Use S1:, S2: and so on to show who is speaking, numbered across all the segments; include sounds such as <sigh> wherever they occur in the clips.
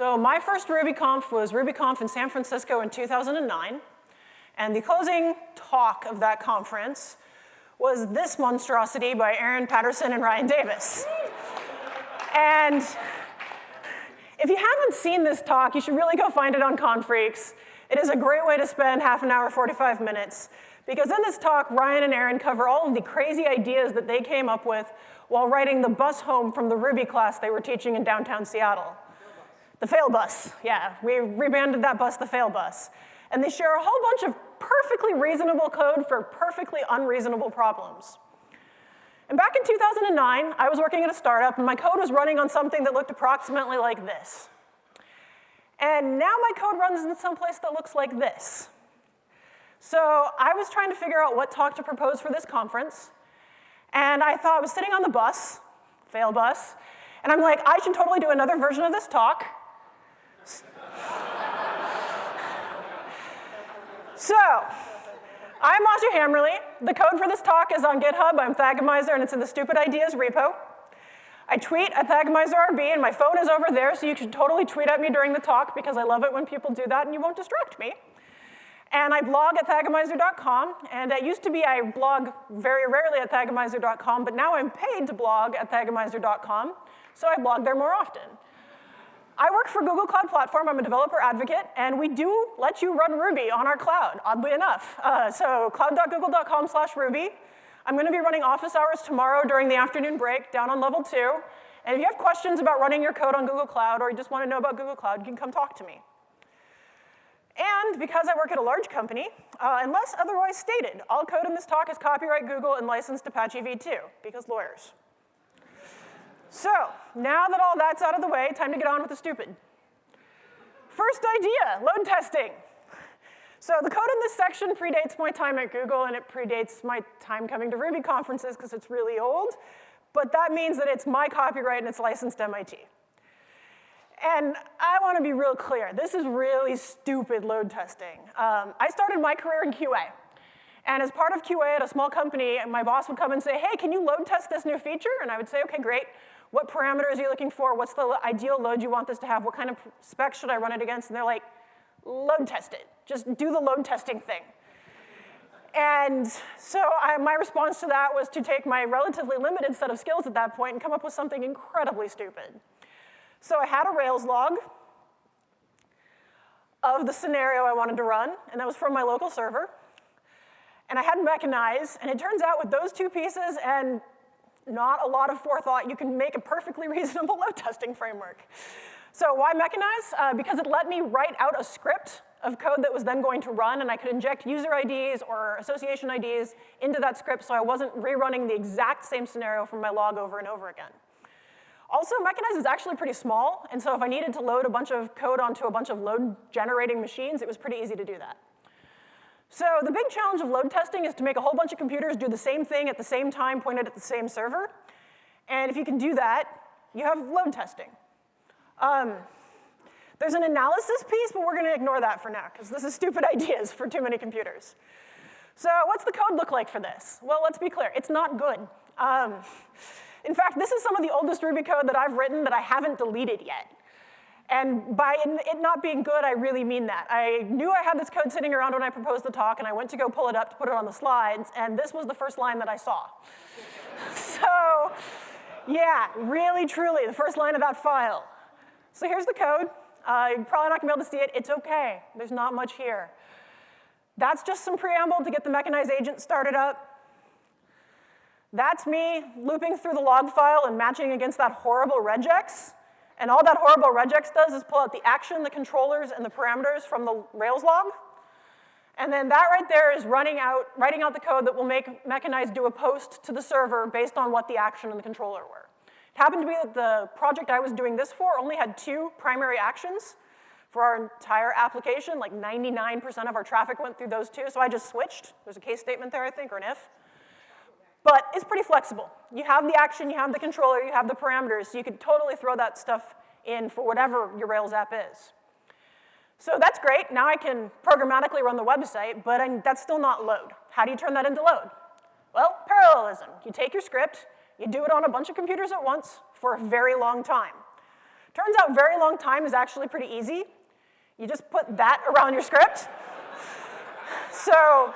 S1: So my first RubyConf was RubyConf in San Francisco in 2009. And the closing talk of that conference was this monstrosity by Aaron Patterson and Ryan Davis. and if you haven't seen this talk, you should really go find it on Confreaks. It is a great way to spend half an hour, 45 minutes. Because in this talk, Ryan and Aaron cover all of the crazy ideas that they came up with while riding the bus home from the Ruby class they were teaching in downtown Seattle. The fail bus, yeah. We rebranded that bus the fail bus. And they share a whole bunch of perfectly reasonable code for perfectly unreasonable problems. And back in 2009, I was working at a startup, and my code was running on something that looked approximately like this. And now my code runs in some place that looks like this. So I was trying to figure out what talk to propose for this conference, and I thought I was sitting on the bus, fail bus, and I'm like, I should totally do another version of this talk, so, I'm Aja Hammerly. The code for this talk is on GitHub. I'm Thagomizer, and it's in the Stupid Ideas repo. I tweet at ThagomizerRB, and my phone is over there, so you should totally tweet at me during the talk because I love it when people do that and you won't distract me. And I blog at thagomizer.com, and it used to be I blog very rarely at thagomizer.com, but now I'm paid to blog at thagomizer.com, so I blog there more often. I work for Google Cloud Platform. I'm a developer advocate, and we do let you run Ruby on our cloud, oddly enough. Uh, so cloud.google.com slash Ruby. I'm going to be running office hours tomorrow during the afternoon break down on level two. And if you have questions about running your code on Google Cloud or you just want to know about Google Cloud, you can come talk to me. And because I work at a large company, uh, unless otherwise stated, all code in this talk is copyright Google and licensed Apache v2, because lawyers. So now that all that's out of the way, time to get on with the stupid. First idea, load testing. So the code in this section predates my time at Google, and it predates my time coming to Ruby conferences because it's really old. But that means that it's my copyright and it's licensed MIT. And I want to be real clear. This is really stupid load testing. Um, I started my career in QA. And as part of QA at a small company, my boss would come and say, hey, can you load test this new feature? And I would say, okay, great. What parameters are you looking for? What's the ideal load you want this to have? What kind of specs should I run it against? And they're like, load test it. Just do the load testing thing. And so I, my response to that was to take my relatively limited set of skills at that point and come up with something incredibly stupid. So I had a Rails log of the scenario I wanted to run, and that was from my local server. And I had Mechanize, and it turns out with those two pieces and not a lot of forethought, you can make a perfectly <laughs> reasonable load testing framework. So why Mechanize? Uh, because it let me write out a script of code that was then going to run, and I could inject user IDs or association IDs into that script so I wasn't rerunning the exact same scenario from my log over and over again. Also, Mechanize is actually pretty small, and so if I needed to load a bunch of code onto a bunch of load generating machines, it was pretty easy to do that. So the big challenge of load testing is to make a whole bunch of computers do the same thing at the same time pointed at the same server. And if you can do that, you have load testing. Um, there's an analysis piece, but we're going to ignore that for now, because this is stupid <laughs> ideas for too many computers. So what's the code look like for this? Well, let's be clear. It's not good. Um, in fact, this is some of the oldest Ruby code that I've written that I haven't deleted yet. And by it not being good, I really mean that. I knew I had this code sitting around when I proposed the talk, and I went to go pull it up to put it on the slides, and this was the first line that I saw. <laughs> so yeah, really, truly, the first line of that file. So here's the code. Uh, you're probably not gonna be able to see it. It's okay. There's not much here. That's just some preamble to get the mechanized agent started up. That's me looping through the log file and matching against that horrible regex. And all that horrible regex does is pull out the action, the controllers, and the parameters from the Rails log. And then that right there is running out, writing out the code that will make Mechanize do a post to the server based on what the action and the controller were. It happened to be that the project I was doing this for only had two primary actions for our entire application. Like 99% of our traffic went through those two, so I just switched. There's a case statement there, I think, or an if. But it's pretty flexible. You have the action, you have the controller, you have the parameters, so you could totally throw that stuff in for whatever your Rails app is. So that's great. Now I can programmatically run the website, but I'm, that's still not load. How do you turn that into load? Well, parallelism. You take your script, you do it on a bunch of computers at once for a very long time. Turns out very long time is actually pretty easy. You just put that <laughs> around your script. <laughs> so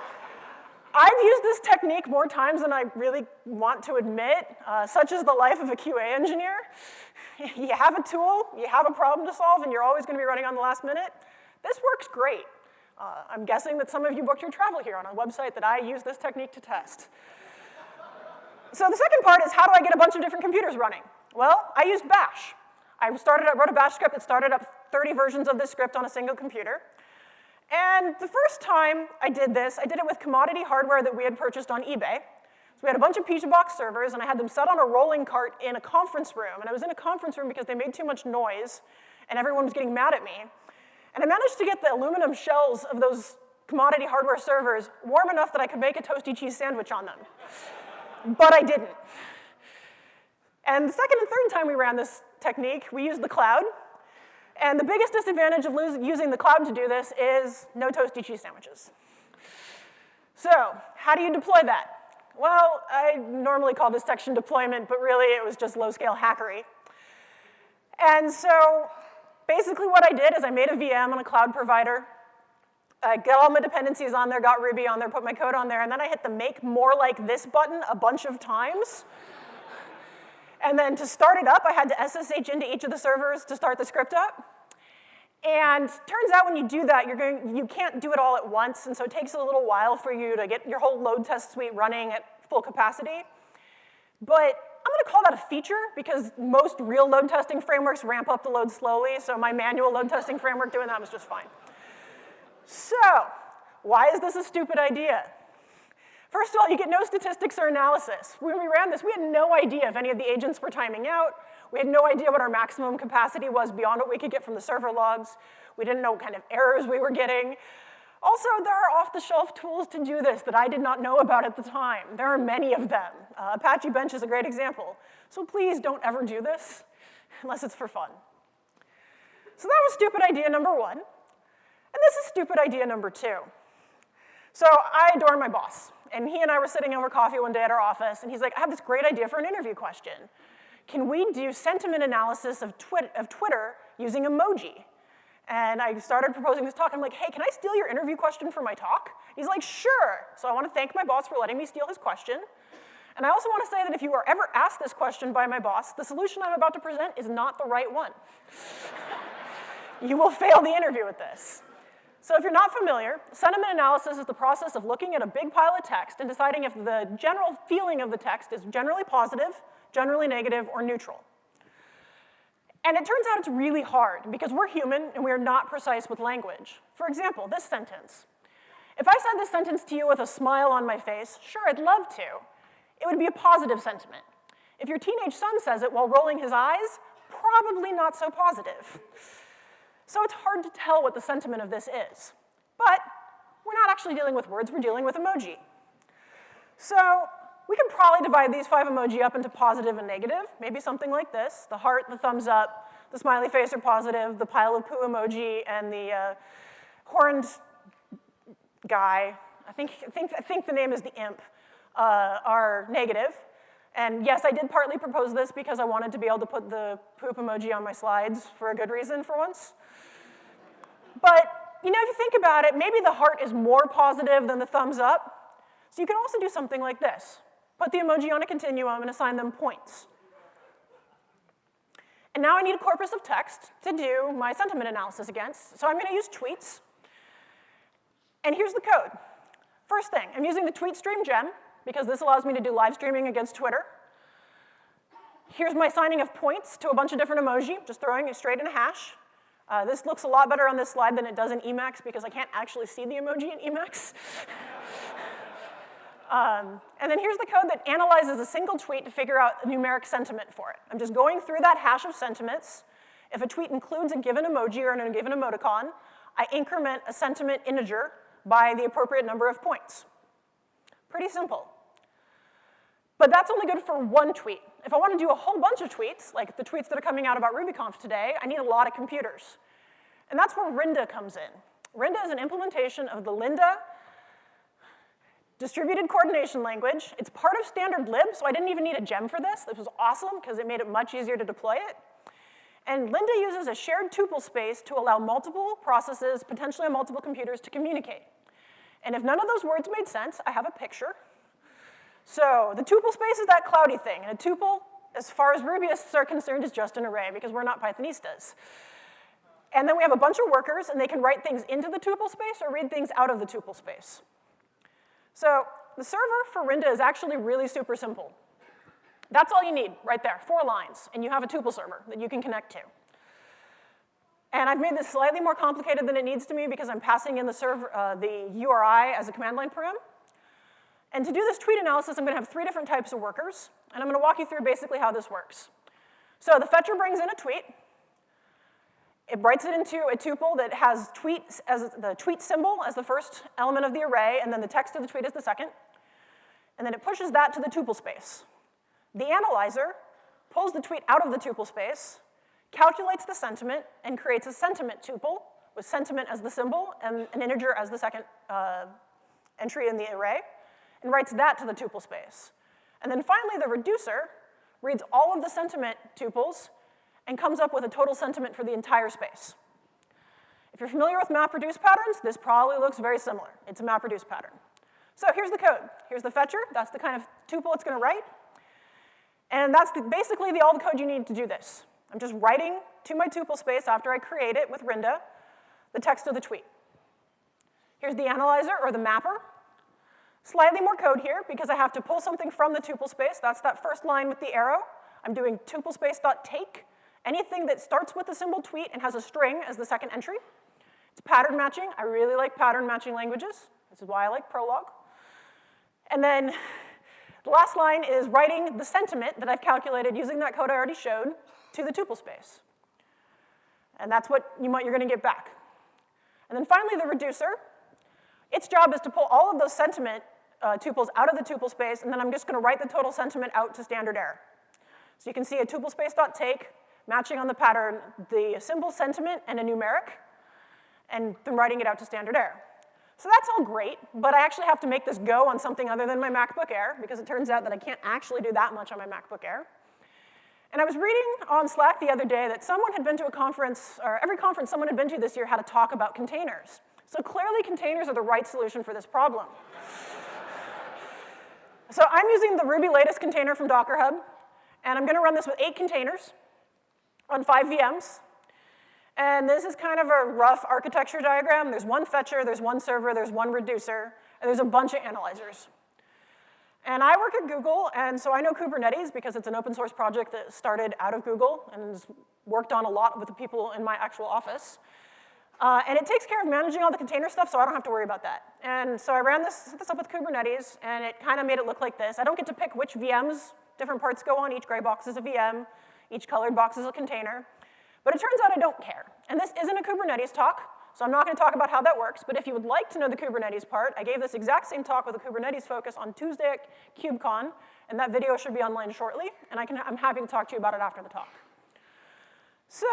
S1: I've used this technique more times than I really want to admit, uh, such is the life of a QA engineer. you have a tool, you have a problem to solve, and you're always gonna be running on the last minute. This works great. Uh, I'm guessing that some of you booked your travel here on a website that I use this technique to test. so the second part is how do I get a bunch of different computers running? Well, I used bash. I started, I wrote a bash script that started up 30 versions of this script on a single computer. And the first time I did this, I did it with commodity hardware that we had purchased on eBay. So we had a bunch of Pizza box servers, and I had them set on a rolling cart in a conference room. And I was in a conference room because they made too much noise, and everyone was getting mad at me. And I managed to get the aluminum shells of those commodity hardware servers warm enough that I could make a toasty cheese sandwich on them. but I didn't. And the second and third time we ran this technique, we used the cloud. And the biggest disadvantage of using the cloud to do this is no toasty cheese sandwiches. So how do you deploy that? Well, I normally call this section deployment, but really it was just low-scale hackery. And so basically what I did is I made a VM on a cloud provider. I got all my dependencies on there, got Ruby on there, put my code on there, and then I hit the make more like this button a bunch of times. And then to start it up, I had to SSH into each of the servers to start the script up. And turns out when you do that, you're going, you can't do it all at once, and so it takes a little while for you to get your whole load test suite running at full capacity. But I'm gonna call that a feature because most real load testing frameworks ramp up the load slowly, so my manual load testing framework doing that was just fine. So, why is this a stupid idea? First of all, you get no statistics or analysis. When we ran this, we had no idea if any of the agents were timing out. We had no idea what our maximum capacity was beyond what we could get from the server logs. We didn't know what kind of errors we were getting. Also, there are off-the-shelf tools to do this that I did not know about at the time. There are many of them. Uh, Apache Bench is a great example. So please don't ever do this unless it's for fun. So that was stupid idea number one. And this is stupid idea number two. So I adore my boss. And he and I were sitting over coffee one day at our office, and he's like, I have this great idea for an interview question. Can we do sentiment analysis of, twit of Twitter using emoji? And I started proposing this talk. I'm like, hey, can I steal your interview question for my talk? He's like, sure. So I want to thank my boss for letting me steal his question. And I also want to say that if you are ever asked this question by my boss, the solution I'm about to present is not the right one. <laughs> you will fail the interview with this. So if you're not familiar, sentiment analysis is the process of looking at a big pile of text and deciding if the general feeling of the text is generally positive, generally negative, or neutral. And it turns out it's really hard because we're human and we're not precise with language. For example, this sentence. If I said this sentence to you with a smile on my face, sure, I'd love to. It would be a positive sentiment. If your teenage son says it while rolling his eyes, probably not so positive. So it's hard to tell what the sentiment of this is. But we're not actually dealing with words, we're dealing with emoji. So we can probably divide these five emoji up into positive and negative, maybe something like this. The heart, the thumbs up, the smiley face are positive, the pile of poo emoji, and the uh, horned guy, I think, I, think, I think the name is the imp, uh, are negative. And yes, I did partly propose this because I wanted to be able to put the poop emoji on my slides for a good reason for once. But, you know, if you think about it, maybe the heart is more positive than the thumbs up. So you can also do something like this. Put the emoji on a continuum and assign them points. And now I need a corpus of text to do my sentiment analysis against. So I'm gonna use tweets. And here's the code. First thing, I'm using the tweet stream gem because this allows me to do live streaming against Twitter. Here's my signing of points to a bunch of different emoji, just throwing it straight in a hash. Uh, this looks a lot better on this slide than it does in Emacs because I can't actually see the emoji in Emacs. <laughs> um, and then here's the code that analyzes a single tweet to figure out numeric sentiment for it. I'm just going through that hash of sentiments. If a tweet includes a given emoji or a given emoticon, I increment a sentiment integer by the appropriate number of points. Pretty simple. But that's only good for one tweet. If I want to do a whole bunch of tweets, like the tweets that are coming out about RubyConf today, I need a lot of computers. And that's where Rinda comes in. Rinda is an implementation of the Linda distributed coordination language. It's part of standard lib, so I didn't even need a gem for this. This was awesome because it made it much easier to deploy it. And Linda uses a shared tuple space to allow multiple processes, potentially on multiple computers, to communicate. And if none of those words made sense, I have a picture. So the tuple space is that cloudy thing, and a tuple, as far as Rubyists are concerned, is just an array because we're not Pythonistas. And then we have a bunch of workers, and they can write things into the tuple space or read things out of the tuple space. So the server for Rinda is actually really super simple. That's all you need right there, four lines, and you have a tuple server that you can connect to. And I've made this slightly more complicated than it needs to be because I'm passing in the, server, uh, the URI as a command line param. And to do this tweet analysis, I'm gonna have three different types of workers, and I'm gonna walk you through basically how this works. So the fetcher brings in a tweet, it writes it into a tuple that has tweet as the tweet symbol as the first element of the array, and then the text of the tweet is the second. And then it pushes that to the tuple space. The analyzer pulls the tweet out of the tuple space, calculates the sentiment, and creates a sentiment tuple with sentiment as the symbol and an integer as the second uh, entry in the array, and writes that to the tuple space. And then finally, the reducer reads all of the sentiment tuples and comes up with a total sentiment for the entire space. If you're familiar with MapReduce patterns, this probably looks very similar. It's a MapReduce pattern. So here's the code. Here's the fetcher. That's the kind of tuple it's gonna write. And that's the, basically the, all the code you need to do this. I'm just writing to my tuple space after I create it with Rinda the text of the tweet. Here's the analyzer or the mapper. Slightly more code here because I have to pull something from the tuple space. That's that first line with the arrow. I'm doing tuple space.take Anything that starts with the symbol tweet and has a string as the second entry. It's pattern matching. I really like pattern matching languages. This is why I like Prolog. And then the last line is writing the sentiment that I've calculated using that code I already showed to the tuple space. And that's what you might, you're gonna get back. And then finally, the reducer. Its job is to pull all of those sentiment uh, tuples out of the tuple space, and then I'm just gonna write the total sentiment out to standard error. So you can see a tuple space dot take, matching on the pattern the symbol sentiment and a numeric, and then writing it out to standard error. So that's all great, but I actually have to make this go on something other than my MacBook Air, because it turns out that I can't actually do that much on my MacBook Air. And I was reading on Slack the other day that someone had been to a conference, or every conference someone had been to this year had a talk about containers. So clearly containers are the right solution for this problem. So I'm using the Ruby latest container from Docker Hub, and I'm gonna run this with eight containers on five VMs. And this is kind of a rough architecture diagram. There's one fetcher, there's one server, there's one reducer, and there's a bunch of analyzers. And I work at Google, and so I know Kubernetes because it's an open source project that started out of Google and worked on a lot with the people in my actual office. Uh, and it takes care of managing all the container stuff, so I don't have to worry about that. And so I ran this, this up with Kubernetes, and it kind of made it look like this. I don't get to pick which VMs different parts go on. Each gray box is a VM. Each colored box is a container. But it turns out I don't care. And this isn't a Kubernetes talk, so I'm not gonna talk about how that works, but if you would like to know the Kubernetes part, I gave this exact same talk with a Kubernetes focus on Tuesday at KubeCon, and that video should be online shortly, and I can, I'm happy to talk to you about it after the talk. So,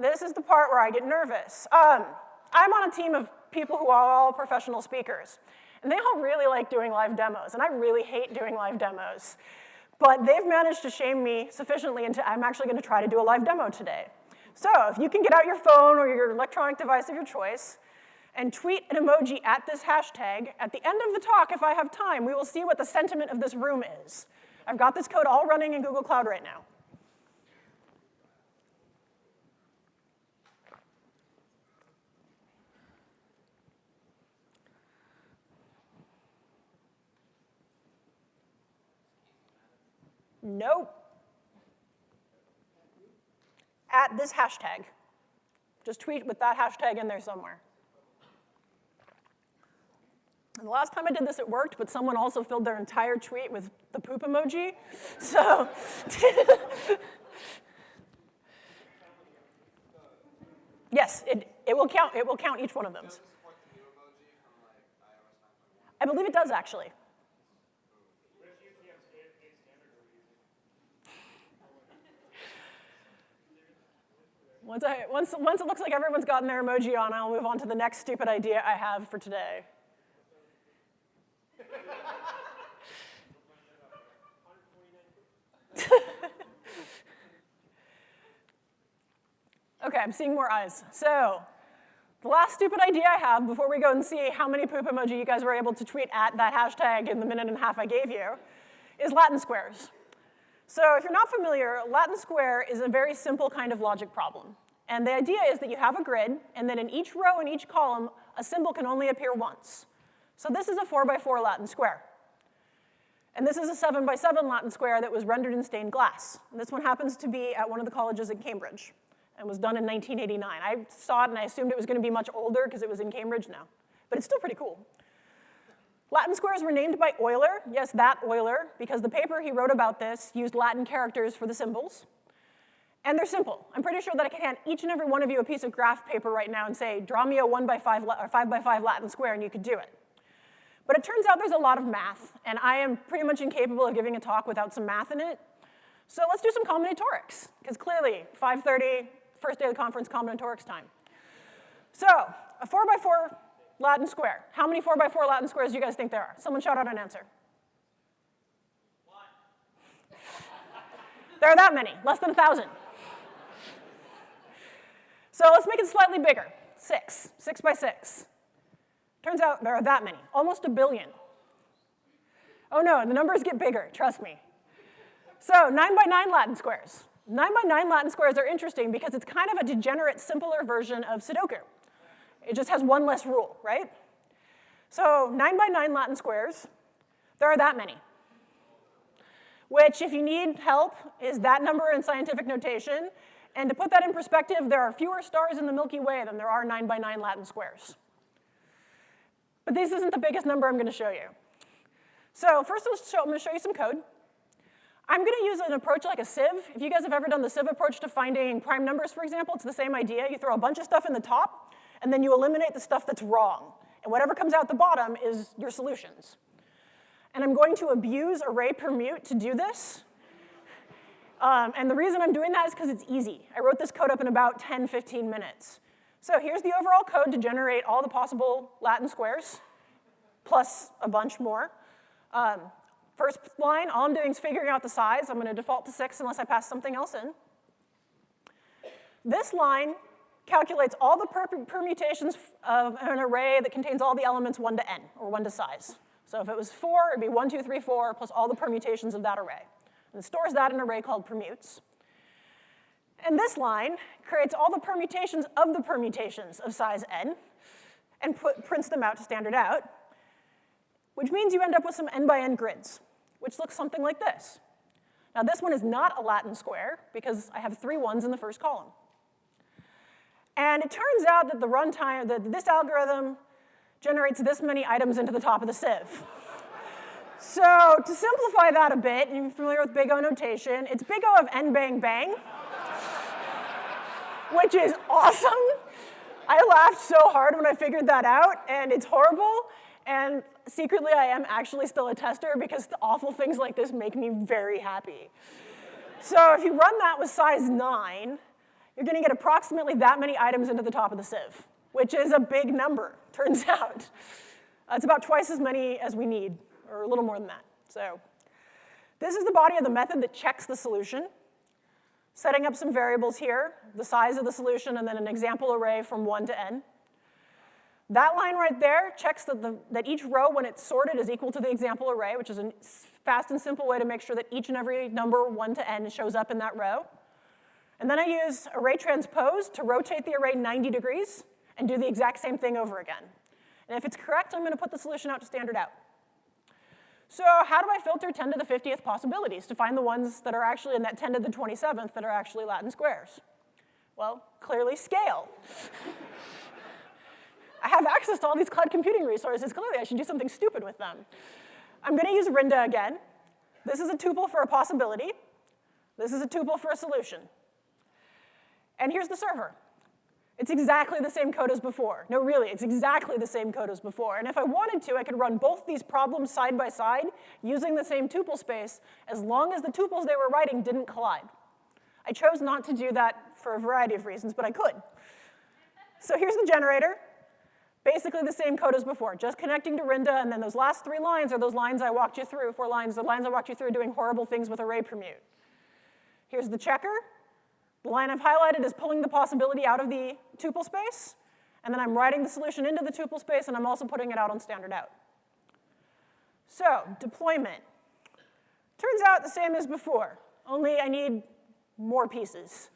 S1: this is the part where I get nervous. Um, I'm on a team of people who are all professional speakers, and they all really like doing live demos, and I really hate doing live demos. But they've managed to shame me sufficiently into I'm actually gonna try to do a live demo today. So if you can get out your phone or your electronic device of your choice and tweet an emoji at this hashtag, at the end of the talk, if I have time, we will see what the sentiment of this room is. I've got this code all running in Google Cloud right now. Nope. At this hashtag. Just tweet with that hashtag in there somewhere. And the last time I did this, it worked, but someone also filled their entire tweet with the poop emoji. <laughs> So, <laughs> yes, it, it will count. It will count each one of them. I believe it does actually. Once, I, once, once it looks like everyone's gotten their emoji on, I'll move on to the next stupid idea I have for today. <laughs> Okay, I'm seeing more eyes. So, the last stupid idea I have before we go and see how many poop emoji you guys were able to tweet at that hashtag in the minute and a half I gave you is Latin squares. So if you're not familiar, Latin square is a very simple kind of logic problem. And the idea is that you have a grid, and then in each row and each column, a symbol can only appear once. So this is a 4 by 4 Latin square. And this is a 7 by 7 Latin square that was rendered in stained glass. And this one happens to be at one of the colleges in Cambridge and was done in 1989. I saw it and I assumed it was going to be much older because it was in Cambridge now. But it's still pretty cool. Latin squares were named by Euler, yes, that Euler, because the paper he wrote about this used Latin characters for the symbols. And they're simple. I'm pretty sure that I can hand each and every one of you a piece of graph paper right now and say, draw me a one by five or five by five Latin square, and you could do it. But it turns out there's a lot of math, and I am pretty much incapable of giving a talk without some math in it. So let's do some combinatorics, because clearly, 5.30, first day of the conference, combinatorics time. So, a four by four Latin square. How many four by four Latin squares do you guys think there are? Someone shout out an answer. One. there are that many, less than a thousand. So let's make it slightly bigger. Six, six by six. Turns out there are that many, almost a billion. Oh no, the numbers get bigger, trust me. So nine by nine Latin squares. Nine by nine Latin squares are interesting because it's kind of a degenerate, simpler version of Sudoku. It just has one less rule, right? So nine by nine Latin squares, there are that many. Which, if you need help, is that number in scientific notation, and to put that in perspective, there are fewer stars in the Milky Way than there are 9 by 9 Latin squares. But this isn't the biggest number I'm going to show you. So first I'm to show you some code. I'm going to use an approach like a sieve. If you guys have ever done the sieve approach to finding prime numbers, for example, it's the same idea. You throw a bunch of stuff in the top, and then you eliminate the stuff that's wrong. And whatever comes out the bottom is your solutions. And I'm going to abuse array permute to do this. Um, and the reason I'm doing that is because it's easy. I wrote this code up in about 10, 15 minutes. So here's the overall code to generate all the possible Latin squares, plus a bunch more. Um, first line, all I'm doing is figuring out the size. I'm going to default to 6 unless I pass something else in. This line calculates all the per permutations of an array that contains all the elements 1 to n, or 1 to size. So if it was 4, it'd be 1, 2, 3, 4, plus all the permutations of that array and it stores that in an array called permutes. And this line creates all the permutations of the permutations of size n and put, prints them out to standard out, which means you end up with some n by n grids, which looks something like this. Now this one is not a Latin square because I have three ones in the first column. And it turns out that the runtime, that this algorithm generates this many items into the top of the sieve. So to simplify that a bit, and you're familiar with big O notation, it's big O of n bang bang, which is awesome. I laughed so hard when I figured that out, and it's horrible. And secretly, I am actually still a tester because awful things like this make me very happy. So if you run that with size 9, you're going to get approximately that many items into the top of the sieve, which is a big number, <laughs> turns out. Uh, it's about twice as many as we need or a little more than that. So this is the body of the method that checks the solution, setting up some variables here, the size of the solution, and then an example array from 1 to n. That line right there checks that, the, that each row, when it's sorted, is equal to the example array, which is a fast and simple way to make sure that each and every number 1 to n shows up in that row. And then I use array transpose to rotate the array 90 degrees and do the exact same thing over again. And if it's correct, I'm going to put the solution out to standard out. So how do I filter 10 to the 50th possibilities to find the ones that are actually in that 10 to the 27th that are actually Latin squares? Well, clearly scale. <laughs> I have access to all these cloud computing resources. Clearly, I should do something stupid with them. I'm going to use Rinda again. This is a tuple for a possibility. This is a tuple for a solution. And here's the server. It's exactly the same code as before. No, really, it's exactly the same code as before. And if I wanted to, I could run both these problems side by side using the same tuple space as long as the tuples they were writing didn't collide. I chose not to do that for a variety of reasons, but I could. So here's the generator. Basically the same code as before, just connecting to Rinda, and then those last three lines are those lines I walked you through, four lines, the lines I walked you through doing horrible things with array permute. Here's the checker, The line I've highlighted is pulling the possibility out of the tuple space, and then I'm writing the solution into the tuple space, and I'm also putting it out on standard out. So, deployment. Turns out the same as before, only I need more pieces.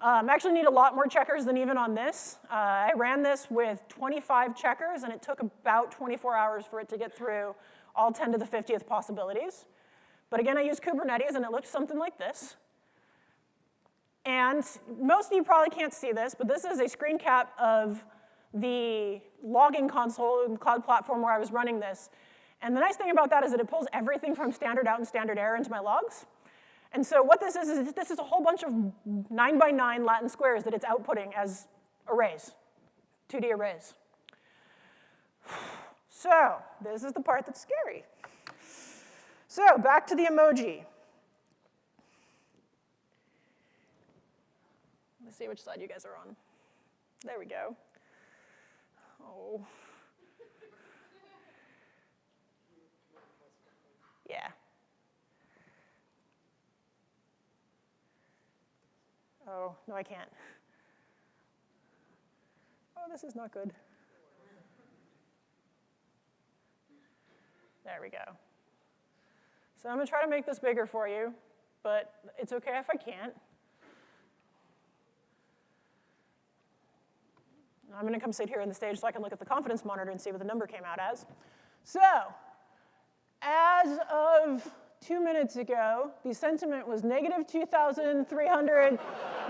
S1: Um, actually need a lot more checkers than even on this. Uh, I ran this with 25 checkers, and it took about 24 hours for it to get through all 10 to the 50th possibilities. But again, I used Kubernetes, and it looked something like this. And most of you probably can't see this, but this is a screen cap of the logging console in the cloud platform where I was running this. And the nice thing about that is that it pulls everything from standard out and standard error into my logs. And so what this is, is this is a whole bunch of nine by nine Latin squares that it's outputting as arrays, 2D arrays. <sighs> So this is the part that's scary. So back to the emoji. See which side you guys are on. There we go. Oh. Yeah. Oh, no, I can't. Oh, this is not good. There we go. So I'm to try to make this bigger for you, but it's okay if I can't. I'm going to come sit here on the stage so I can look at the confidence monitor and see what the number came out as. So, as of two minutes ago, the sentiment was negative 2,300. <laughs> no.
S2: I,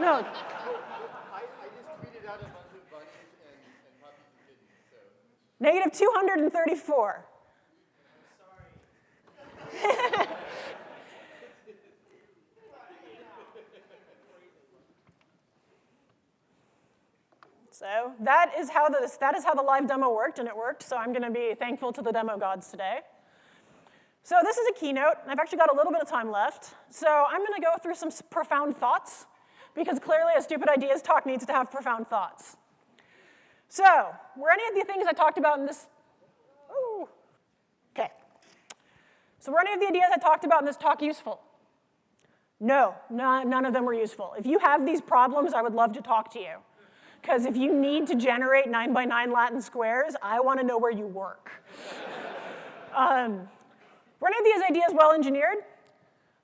S2: I just tweeted out a bunch of bunnies and, and puppies and kittens, so.
S1: Negative 234. <laughs> so that is how the that is how the live demo worked, and it worked. So I'm going to be thankful to the demo gods today. So this is a keynote. And I've actually got a little bit of time left. So I'm going to go through some profound thoughts, because clearly a stupid ideas talk needs to have profound thoughts. So were any of the things I talked about in this? Oh, okay. So were any of the ideas I talked about in this talk useful? No, none of them were useful. If you have these problems, I would love to talk to you. Because if you need to generate nine by nine Latin squares, I want to know where you work. <laughs> um, were any of these ideas well engineered?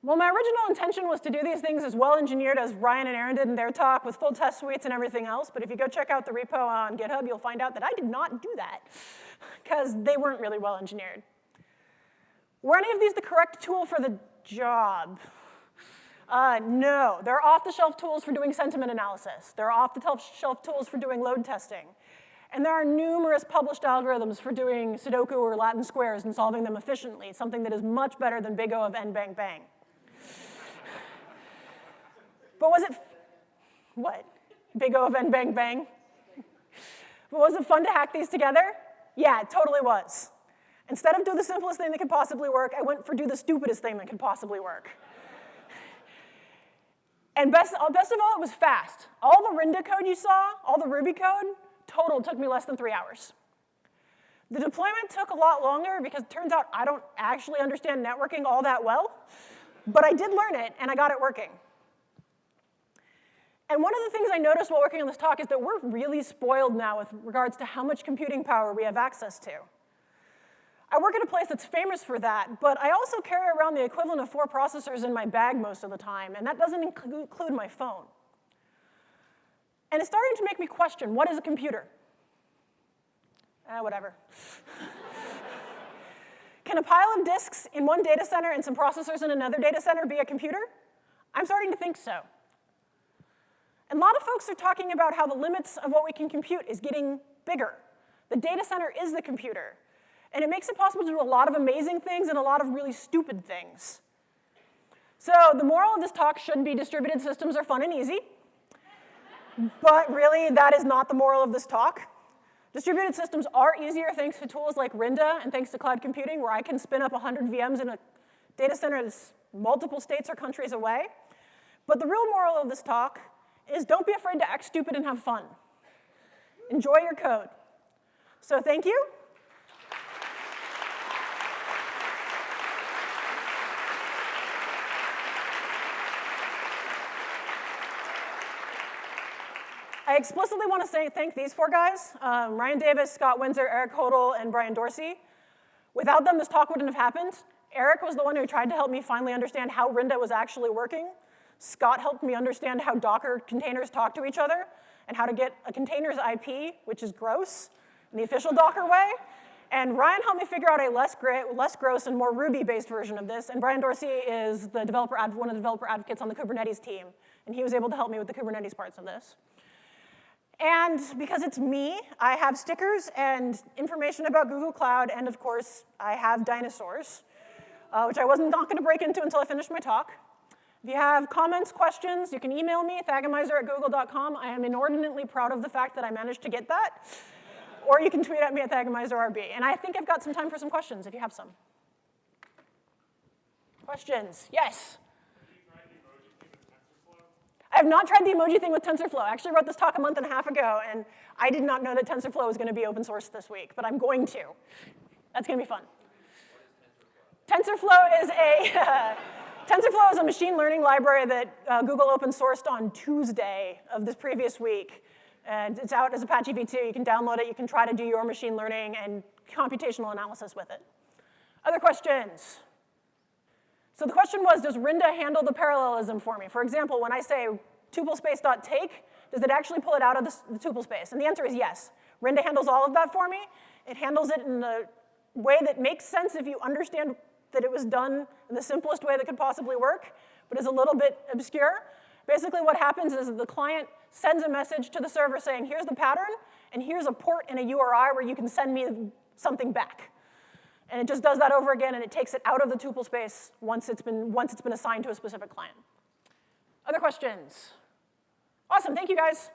S1: Well, my original intention was to do these things as well engineered as Ryan and Aaron did in their talk with full test suites and everything else, but if you go check out the repo on GitHub, you'll find out that I did not do that because they weren't really well engineered. Were any of these the correct tool for the job? Uh, no, they're off-the-shelf tools for doing sentiment analysis. They're off-the-shelf tools for doing load testing. And there are numerous published algorithms for doing Sudoku or Latin squares and solving them efficiently, something that is much better than big O of n bang bang. but was it, what? Big O of n bang bang? But was it fun to hack these together? Yeah, it totally was. Instead of do the simplest thing that could possibly work, I went for do the stupidest thing that could possibly work. And best, uh, best of all, it was fast. All the Rinda code you saw, all the Ruby code, total took me less than three hours. The deployment took a lot longer because it turns out I don't actually understand networking all that well, but I did learn it and I got it working. And one of the things I noticed while working on this talk is that we're really spoiled now with regards to how much computing power we have access to. I work at a place that's famous for that, but I also carry around the equivalent of four processors in my bag most of the time, and that doesn't include my phone. And it's starting to make me question, what is a computer? Uh, whatever. <laughs> Can a pile of disks in one data center and some processors in another data center be a computer? I'm starting to think so. And a lot of folks are talking about how the limits of what we can compute is getting bigger. The data center is the computer. And it makes it possible to do a lot of amazing things and a lot of really stupid things. So the moral of this talk shouldn't be distributed systems are fun and easy. but really, that is not the moral of this talk. Distributed systems are easier thanks to tools like Rinda and thanks to cloud computing, where I can spin up 100 VMs in a data center that's multiple states or countries away. But the real moral of this talk is don't be afraid to act stupid and have fun. Enjoy your code. So thank you. I explicitly want to say thank these four guys, um, Ryan Davis, Scott Windsor, Eric Hodel, and Brian Dorsey. Without them, this talk wouldn't have happened. Eric was the one who tried to help me finally understand how Rinda was actually working. Scott helped me understand how Docker containers talk to each other and how to get a container's IP, which is gross, in the official Docker way. And Ryan helped me figure out a less, less gross and more Ruby-based version of this. And Brian Dorsey is the developer one of the developer advocates on the Kubernetes team. And he was able to help me with the Kubernetes parts of this. And because it's me, I have stickers and information about Google Cloud, and of course, I have dinosaurs, uh, which I wasn't not gonna break into until I finished my talk. If you have comments, questions, you can email me, thagomizer at google.com. I am inordinately proud of the fact that I managed to get that or you can tweet at me at ThagomizerRB. And I think I've got some time for some questions if you have some. Questions? Yes? I have not tried the emoji thing with TensorFlow. I actually wrote this talk a month and a half ago, and I did not know that TensorFlow was going to be open source this week, but I'm going to. That's going to be fun. TensorFlow is a <laughs> TensorFlow is a machine learning library that uh, Google open sourced on Tuesday of this previous week. And it's out as Apache v2. You can download it. You can try to do your machine learning and computational analysis with it. Other questions? So the question was, does Rinda handle the parallelism for me? For example, when I say tuplespace.take, does it actually pull it out of the, the tuple space? And the answer is yes. Rinda handles all of that for me. It handles it in the way that makes sense if you understand that it was done in the simplest way that could possibly work, but is a little bit obscure. Basically what happens is the client sends a message to the server saying, here's the pattern, and here's a port in a URI where you can send me something back. And it just does that over again, and it takes it out of the tuple space once it's been, once it's been assigned to a specific client. Other questions? Awesome, thank you guys.